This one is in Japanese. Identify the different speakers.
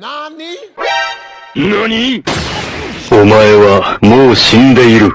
Speaker 1: 何？お前はもう死んでいる。